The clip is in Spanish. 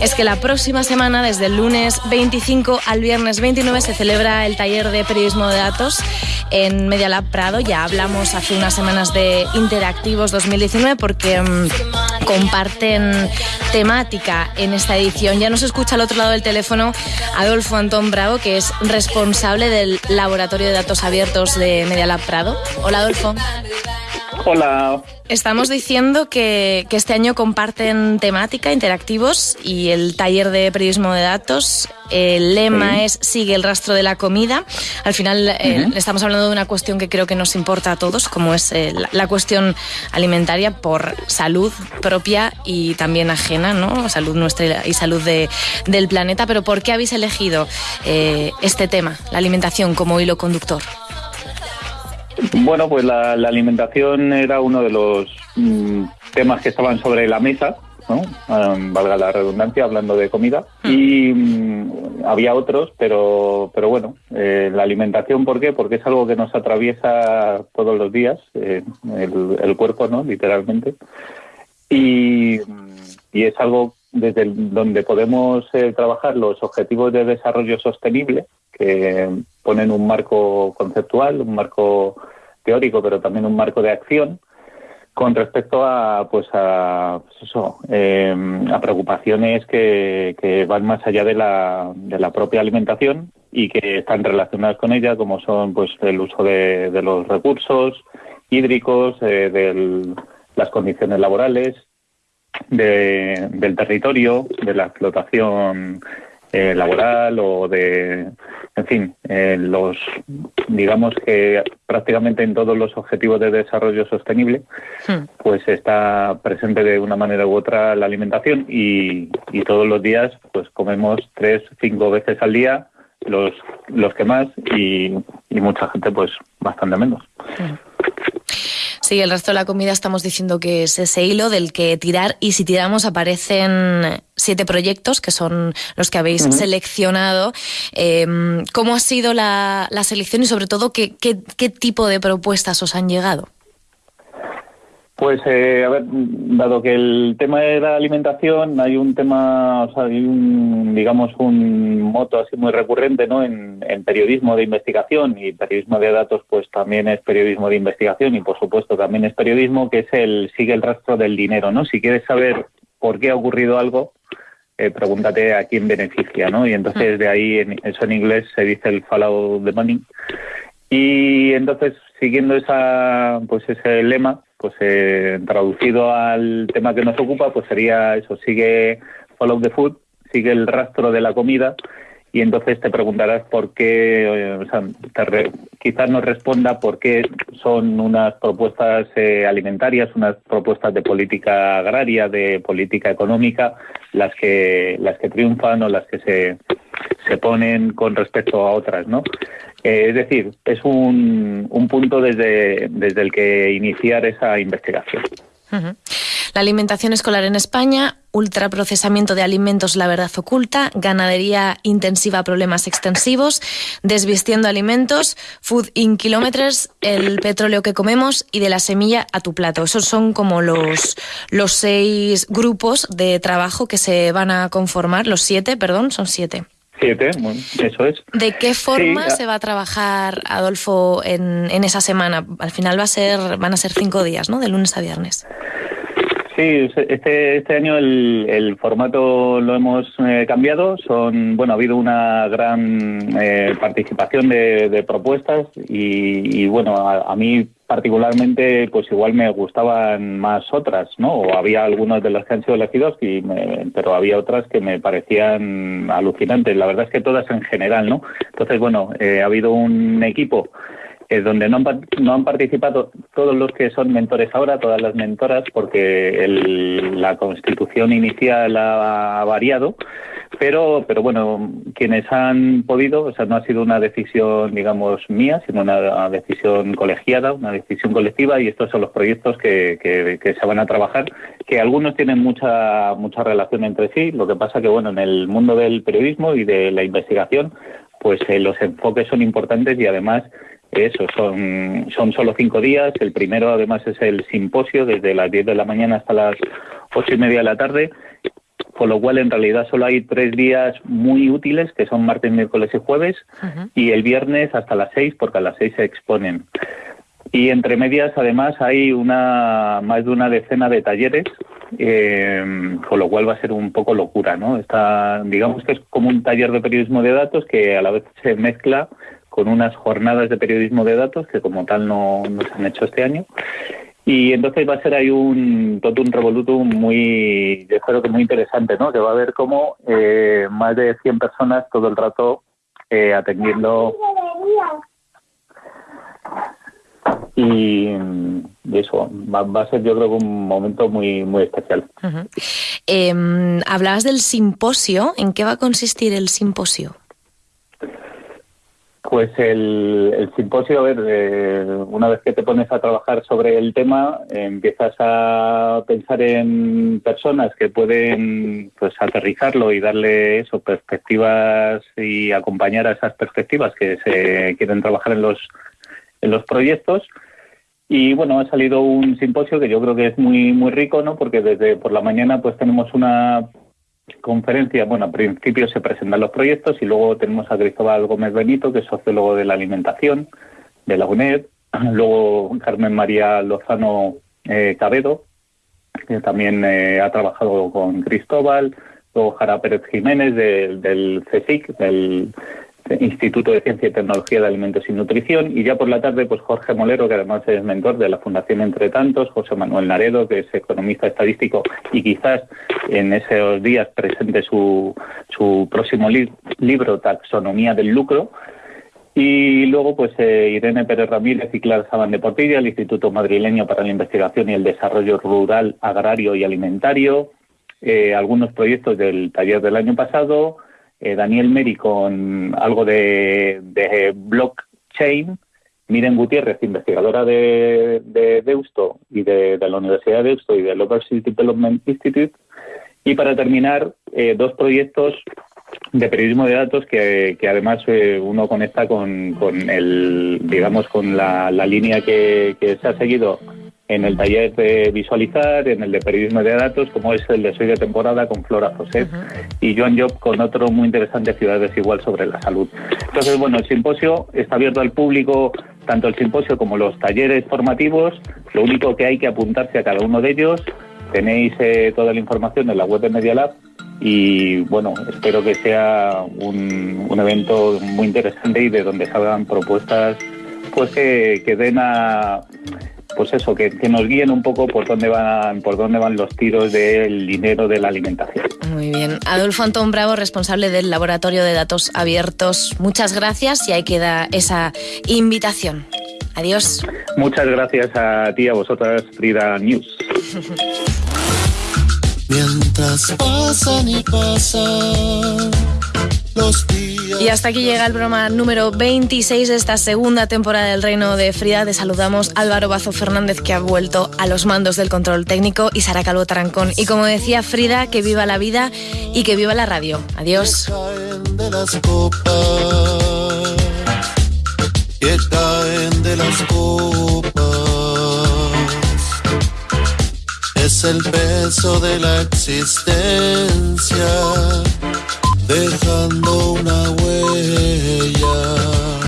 es que la próxima semana, desde el lunes 25 al viernes 29, se celebra el taller de periodismo de datos en Media Lab Prado. Ya hablamos hace unas semanas de Interactivos 2019 porque mm, comparten temática en esta edición. Ya nos escucha al otro lado del teléfono Adolfo Antón Bravo, que es responsable del Laboratorio de Datos Abiertos de Media Lab Prado. Hola Adolfo. Hola. Estamos diciendo que, este año comparten temática, interactivos y el taller de periodismo de datos. El lema es Sigue el rastro de la comida. Al final eh, estamos hablando de una cuestión que creo que nos importa a todos, como es eh, la, cuestión alimentaria por salud propia y también ajena, ¿no? Salud nuestra y salud del planeta. Pero ¿por qué habéis elegido eh, este tema, la alimentación, como hilo conductor? Bueno, pues la, alimentación era uno de los mm, temas que estaban sobre la mesa, ¿no? valga la redundancia, hablando de comida. Hmm. Y mm, había otros, pero, pero bueno, eh, la alimentación, ¿por qué? Porque es algo que nos atraviesa todos los días, eh, el, cuerpo, ¿no? Literalmente. Y, y es algo desde donde podemos eh, trabajar los objetivos de desarrollo sostenible, que ponen un marco conceptual, un marco teórico, pero también un marco de acción con respecto a pues a pues eso, em, a preocupaciones que, van más allá de la, de la propia alimentación y que están relacionadas con ella como son pues el uso de, los recursos hídricos eh, de las condiciones laborales del territorio de la explotación eh, laboral o de, en fin, eh, los, digamos que prácticamente en todos los objetivos de desarrollo sostenible, hmm. pues está presente de una manera u otra la alimentación y, y todos los días pues comemos tres, cinco veces al día los, los que más y, y mucha gente pues bastante menos. Hmm. Sí, el resto de la comida estamos diciendo que es ese hilo del que tirar y si tiramos aparecen siete proyectos que son los que habéis seleccionado. Em, ¿Cómo ha sido la, selección y sobre todo qué, qué tipo de propuestas os han llegado? Pues, eh, a ver, dado que el tema de la alimentación, hay un tema, o sea, hay un, digamos, un moto así muy recurrente, ¿no? En, periodismo de investigación y periodismo de datos, pues también es periodismo de investigación y, por supuesto, también es periodismo, que es el sigue el rastro del dinero, ¿no? Si quieres saber por qué ha ocurrido algo, eh, pregúntate a quién beneficia, ¿no? Y entonces de ahí, en, eso en inglés se dice el follow the money. Y entonces, siguiendo esa, pues ese lema, pues eh, traducido al tema que nos ocupa, pues sería eso, sigue follow the food, sigue el rastro de la comida y entonces te preguntarás por qué, eh, o sea, quizás nos responda por qué son unas propuestas eh, alimentarias, unas propuestas de política agraria, de política económica, las que las que triunfan o las que se, se ponen con respecto a otras, ¿no? Eh, es decir, es un, un punto desde, desde el que iniciar esa investigación. La alimentación escolar en España, ultraprocesamiento de alimentos, la verdad oculta, ganadería intensiva, problemas extensivos, desvistiendo alimentos, food in kilometers, el petróleo que comemos y de la semilla a tu plato. Esos son como los, los seis grupos de trabajo que se van a conformar, los siete, perdón, son siete. Siete, eso es. ¿De qué forma se va a trabajar, Adolfo, en, en esa semana? Al final va a ser, van a ser cinco días, ¿no? De lunes a viernes. Sí, este, este año el, el formato lo hemos eh, cambiado. Son, bueno, ha habido una gran eh, participación de, propuestas y, bueno, a, mí particularmente, pues igual me gustaban más otras, ¿no? O había algunas de las que han sido elegidos, y pero había otras que me parecían alucinantes. La verdad es que todas en general, ¿no? Entonces, bueno, eh, ha habido un equipo donde no han, no han participado todos los que son mentores ahora, todas las mentoras, porque la constitución inicial ha variado, pero, pero bueno, quienes han podido, o sea, no ha sido una decisión, digamos, mía, sino una decisión colegiada, una decisión colectiva, y estos son los proyectos que, que, se van a trabajar, que algunos tienen mucha, mucha relación entre sí, lo que pasa que, bueno, en el mundo del periodismo y de la investigación, pues eh, los enfoques son importantes y además eso, son, son solo cinco días. El primero, además, es el simposio desde las 10 de la mañana hasta las ocho y media de la tarde. con lo cual en realidad solo hay tres días muy útiles, que son martes, miércoles y jueves, y el viernes hasta las seis, porque a las seis se exponen. Y entre medias, además, hay una más de una decena de talleres, eh, con lo cual va a ser un poco locura, ¿no? Está, digamos que es como un taller de periodismo de datos que a la vez se mezcla con unas jornadas de periodismo de datos que como tal no, no se han hecho este año y entonces va a ser ahí un todo un revolutum muy, yo creo que muy interesante, ¿no? Que va a haber como eh, más de 100 personas todo el rato eh, atendiendo. Y, eso va, a ser yo creo que un momento muy muy especial. Em, hablabas del simposio, ¿en qué va a consistir el simposio? Pues el, simposio, a ver, eh, una vez que te pones a trabajar sobre el tema, empiezas a pensar en personas que pueden pues aterrizarlo y darle eso, perspectivas y acompañar a esas perspectivas que se quieren trabajar en los, en los proyectos. Y bueno, ha salido un simposio que yo creo que es muy, muy rico, ¿no? Porque desde por la mañana pues tenemos una conferencia, bueno, al principio se presentan los proyectos y luego tenemos a Cristóbal Gómez Benito, que es sociólogo de la alimentación de la UNED, luego Carmen María Lozano eh, Cabedo, que también eh, ha trabajado con Cristóbal, luego Jara Pérez Jiménez del CSIC, del Instituto de Ciencia y Tecnología de Alimentos y Nutrición, y ya por la tarde, pues Jorge Molero, que además es mentor de la Fundación Entre Tantos, José Manuel Naredo, que es economista estadístico y quizás en esos días presente su, su próximo libro, Taxonomía del Lucro, y luego, pues eh, Irene Pérez Ramírez y Clara Saban de Portilla, el Instituto Madrileño para la Investigación y el Desarrollo Rural, Agrario y Alimentario, eh, algunos proyectos del taller del año pasado, eh, Daniel Meri con algo de, blockchain, Miren Gutiérrez, investigadora de, Deusto y de, la Universidad de Deusto y del Overseas Development Institute. Y para terminar, eh, dos proyectos de periodismo de datos que, además eh, uno conecta con, el, digamos, con la, línea que, que se ha seguido en el taller de visualizar, en el de periodismo de datos, como es el de Soy de temporada con Flora José y Joan Job con otro muy interesante Ciudades Igual sobre la salud. Entonces, bueno, el simposio está abierto al público, tanto el simposio como los talleres formativos. Lo único que hay que apuntarse a cada uno de ellos. Tenéis eh, toda la información en la web de Media Lab y bueno, espero que sea un, un evento muy interesante y de donde salgan propuestas pues que, que den a pues eso, que, nos guíen un poco por dónde van, por dónde van los tiros del dinero de la alimentación. Muy bien. Adolfo Antón Bravo, responsable del Laboratorio de Datos Abiertos. Muchas gracias y ahí queda esa invitación. Adiós. Muchas gracias a ti, a vosotras, Frida News. Mientras pasan y pasan los y hasta aquí llega el programa número 26 de esta segunda temporada del Reino de Frida. Te saludamos Álvaro Bazo Fernández, que ha vuelto a los mandos del control técnico, y Sara Calvo Tarancón. Y como decía Frida, que viva la vida y que viva la radio. Adiós. Es el peso de la existencia dejando una huella.